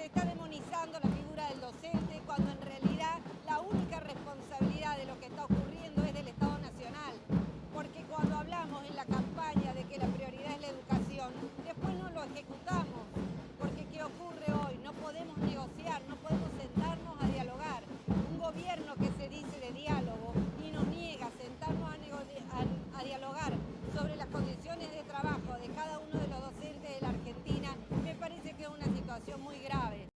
se está demonizando la figura del docente graves.